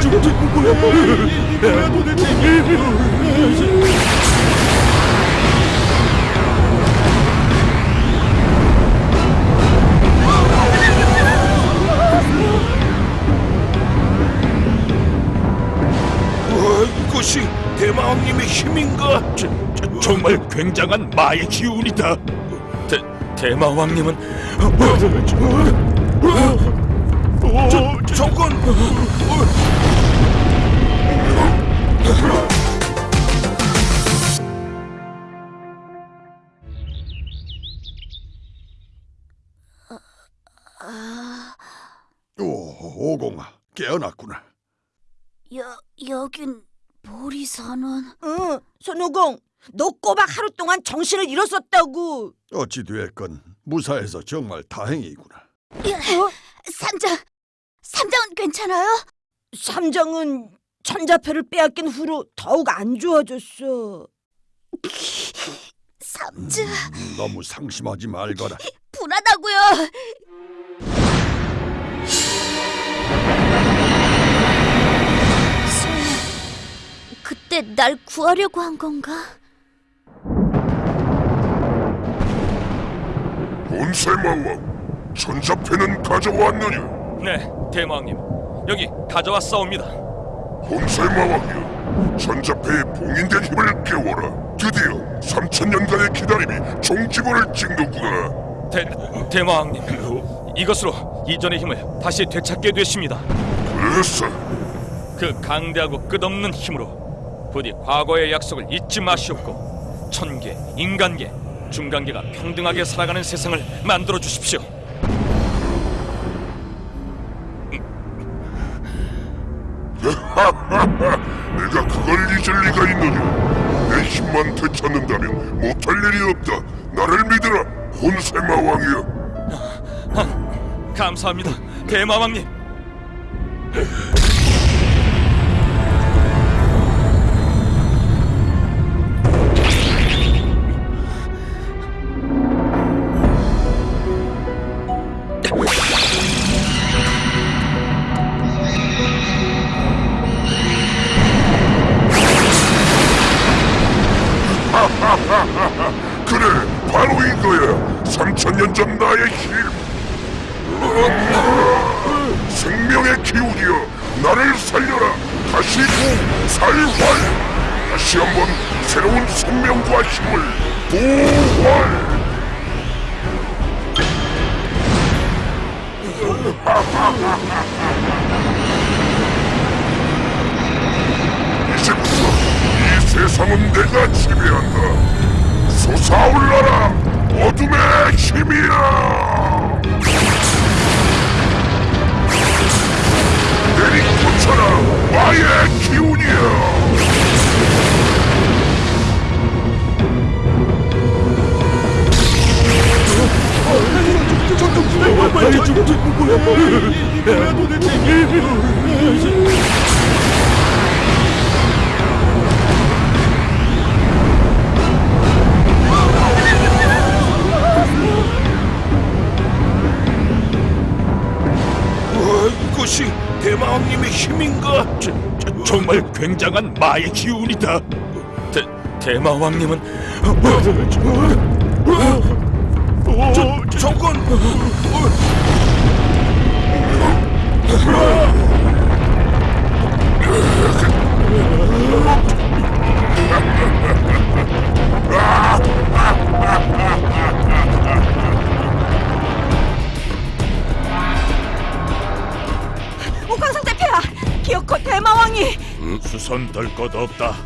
저 죽은 거야 뭐야 도대체 와, 이것이 대마왕님의 힘인가? 저, 저, 정말 굉장한 마의 기운이다 대, 대마왕님은 저, 저건 오, 오공아, 깨어났구나. 여, 여긴 보리산은 응, 손오공, 너 꼬박 하루 동안 정신을 잃었었다고. 어찌 됐건 무사해서 정말 다행이구나. 어? 삼장 삼장은 괜찮아요? 삼장은 천자패를 빼앗긴 후로 더욱 안 좋아졌어. 삼장 음, 너무 상심하지 말거라. 불안하고요. 그때 날 구하려고 한 건가? 본세마왕, 천자패는 가져왔느냐? 네, 대마왕님 여기 가져왔사옵니다. 본세마왕이여, 천자패의 봉인된 힘을 깨워라. 드디어 3천 년간의 기다림이 종지부를 찍는구나. 대, 대마왕님 이것으로 이전의 힘을 다시 되찾게 되십니다. 그래서 그 강대하고 끝없는 힘으로 부디 과거의 약속을 잊지 마시옵고 천계, 인간계, 중간계가 평등하게 살아가는 세상을 만들어 주십시오. 내가 그걸 잊을 리가 있느냐? 내 힘만 되찾는다면 못할 일이 없다. 나를 믿으라, 본세마왕이여. 감사합니다, 대마왕님. 그래, 바로 이거야. 3천 년 전 나의 힘. 생명의 기운이여, 나를 살려라. 다시 살활. 다시 한번 새로운 생명과 힘을 부활. 이제부터 이 세상은 내가 지배한다. 솟아올라라, 어둠의 힘이야. 내리꽂혀라, 나의 기운이야. 저 죽은 거야 뭐야 도대체 이것이 대마왕님의 힘인가? 저, 저, 정말 굉장한 마의 기운이다 대, 대마왕님은 저, 저건 기어코 대마왕이 수선 덜 것 없다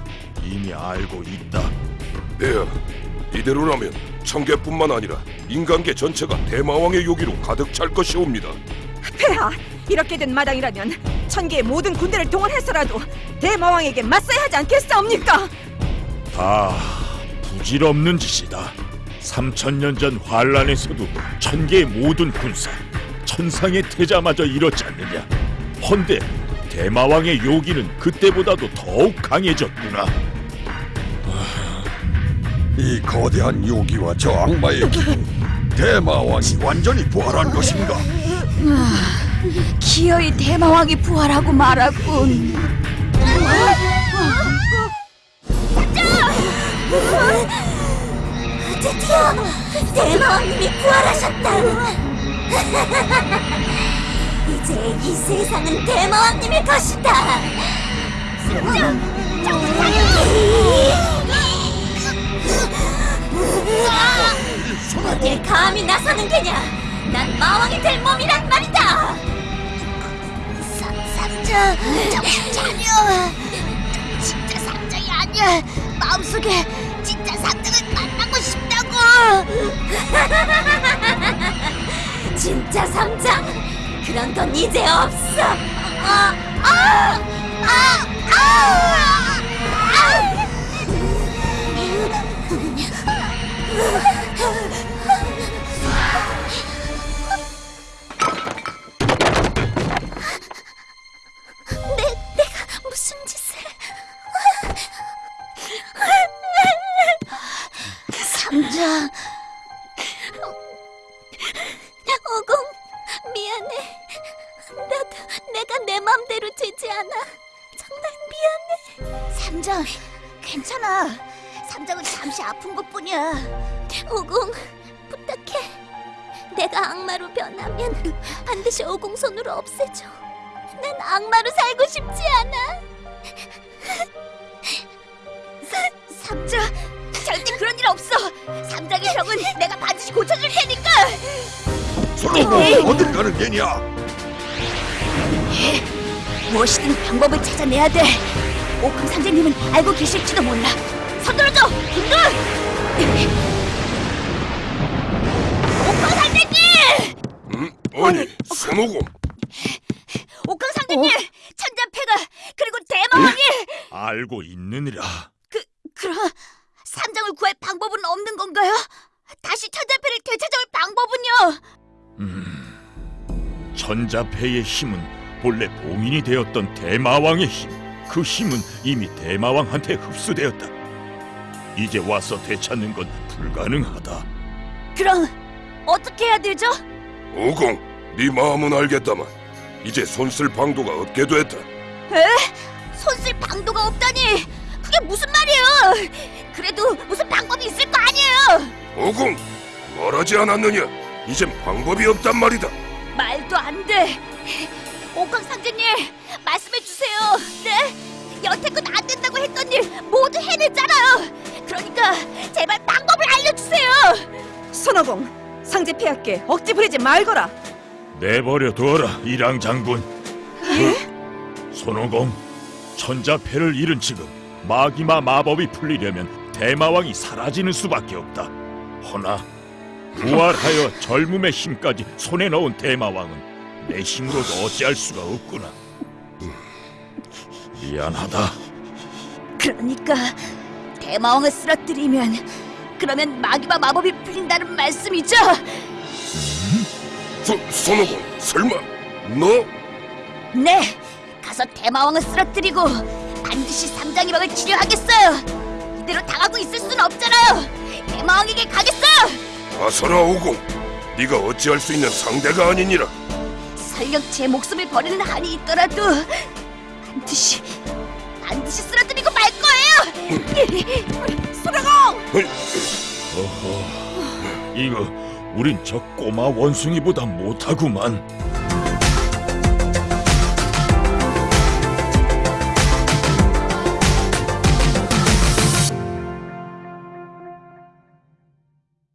이미 알고 있다 네, 이대로라면 청계뿐만 아니라 인간계 전체가 대마왕의 요기로 가득 찰 것이옵니다. 폐하. 이렇게 된 마당이라면 천계의 모든 군대를 동원해서라도 대마왕에게 맞서야 하지 않겠사옵니까? 다 부질없는 짓이다. 3천년 전 환란에서도 천계의 모든 군사, 천상의 태자마저 이렇지 않느냐. 헌데 대마왕의 요기는 그때보다도 더욱 강해졌구나. 이 거대한 요기와 저 악마의 기운, 대마왕이 완전히 부활한 것인가? 기 기어이 대마왕이 부활하고 말았군. 드디어 대마왕님이 부활하셨다. 이제 이 세상은 대마왕님의 것이다. 어딜 감히 나서는 게냐? 난 마왕이 될 몸이란 말이다. 상자, 정신 차려. 진짜 상장이 아니야. 마음속에 진짜 상장을 만나고 싶다고. 진짜 상장? 그런 건 이제 없어. 아, 아, 아, 아, 아. 정말 미안해. 삼장, 괜찮아. 삼장은 잠시 아픈 것뿐이야. 오공, 부탁해. 내가 악마로 변하면 반드시 오공 손으로 없애줘. 난 악마로 살고 싶지 않아. 삼자, 절대 그런 일 없어. 삼장의 병은 내가 반드시 고쳐줄 테니까. 솔로몬 어딜 가는 게냐? 무엇이든 방법을 찾아내야 돼. 오큰 선생님은 알고 계실지도 몰라. 서둘러줘, 김돌! 오큰 선생님! 음? 아니, 손오공. 오큰 선생님, 천자패가 그리고 대마왕이 알고 있느니라. 그 그럼 삼장을 구할 방법은 없는 건가요? 다시 천자패를 되찾아올 방법은요? 천자패의 힘은 본래 봉인이 되었던 대마왕의 힘. 그 힘은 이미 대마왕한테 흡수되었다. 이제 와서 되찾는 건 불가능하다. 그럼 어떻게 해야 되죠? 오공, 네 마음은 알겠다만 이제 손쓸 방도가 없게 됐다. 에? 손쓸 방도가 없다니 그게 무슨 말이에요? 그래도 무슨 방법이 있을 거 아니에요? 오공, 말하지 않았느냐? 이젠 방법이 없단 말이다. 말도 안 돼. 옥황 상제님 말씀해 주세요. 네? 여태껏 안 된다고 했던 일 모두 해냈잖아요. 그러니까 제발 방법을 알려주세요. 손오공, 상제 폐하께 억지 부리지 말거라. 내버려 두어라, 이랑 장군. 손오공, 천자패를 잃은 지금 마기마 마법이 풀리려면 대마왕이 사라지는 수밖에 없다. 허나 부활하여 젊음의 힘까지 손에 넣은 대마왕은 내 힘으로도 어찌할 수가 없구나. 미안하다. 그러니까 대마왕을 쓰러뜨리면 그러면 마귀마 마법이 풀린다는 말씀이죠? 소, 손오공, 설마 너? 네, 가서 대마왕을 쓰러뜨리고 반드시 삼장이 막을 치료하겠어요. 이대로 당하고 있을 순 없잖아요. 대마왕에게 가겠어요. 가서라 오공, 네가 어찌할 수 있는 상대가 아니니라. 설령 제 목숨을 버리는 한이 있더라도 반드시 반드시 쓰러뜨리고 말 거예요. 수라공! 헐, 어허, 이거 우린 저 꼬마 원숭이보다 못하구만.